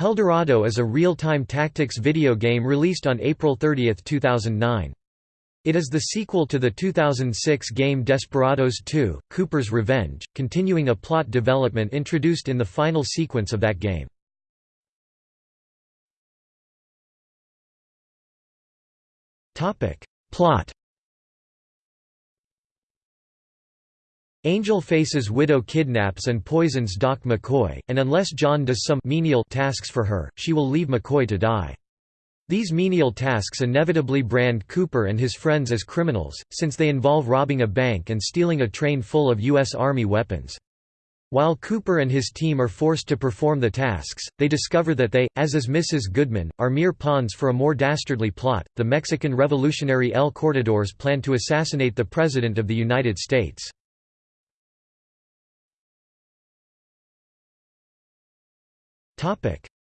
Helldorado is a real-time tactics video game released on April 30, 2009. It is the sequel to the 2006 game Desperados 2, Cooper's Revenge, continuing a plot development introduced in the final sequence of that game. Plot Angel Face's widow kidnaps and poisons Doc McCoy, and unless John does some menial tasks for her, she will leave McCoy to die. These menial tasks inevitably brand Cooper and his friends as criminals, since they involve robbing a bank and stealing a train full of U.S. Army weapons. While Cooper and his team are forced to perform the tasks, they discover that they, as is Mrs. Goodman, are mere pawns for a more dastardly plot. The Mexican revolutionary El Cortadors plan to assassinate the President of the United States.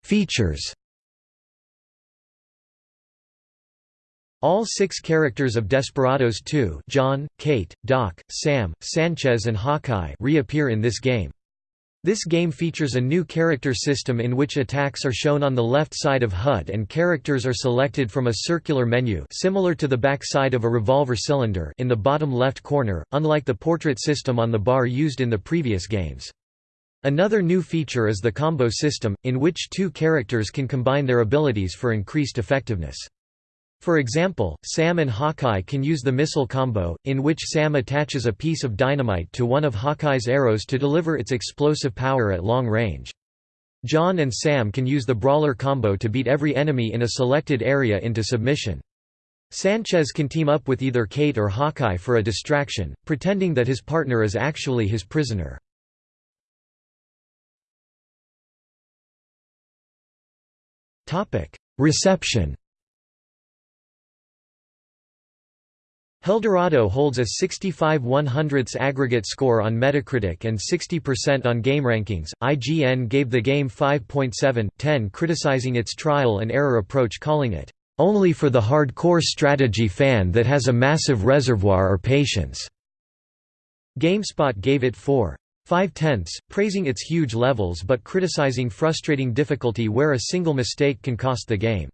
Features All six characters of Desperados 2 John, Kate, Doc, Sam, Sanchez and Hawkeye reappear in this game. This game features a new character system in which attacks are shown on the left side of HUD and characters are selected from a circular menu similar to the back side of a revolver cylinder in the bottom left corner, unlike the portrait system on the bar used in the previous games. Another new feature is the combo system, in which two characters can combine their abilities for increased effectiveness. For example, Sam and Hawkeye can use the missile combo, in which Sam attaches a piece of dynamite to one of Hawkeye's arrows to deliver its explosive power at long range. John and Sam can use the brawler combo to beat every enemy in a selected area into submission. Sanchez can team up with either Kate or Hawkeye for a distraction, pretending that his partner is actually his prisoner. Reception Helldorado holds a 65 100ths aggregate score on Metacritic and 60% on GameRankings. IGN gave the game 5.7/10 criticizing its trial and error approach calling it only for the hardcore strategy fan that has a massive reservoir or patience. GameSpot gave it 4 5 tenths, praising its huge levels but criticizing frustrating difficulty where a single mistake can cost the game.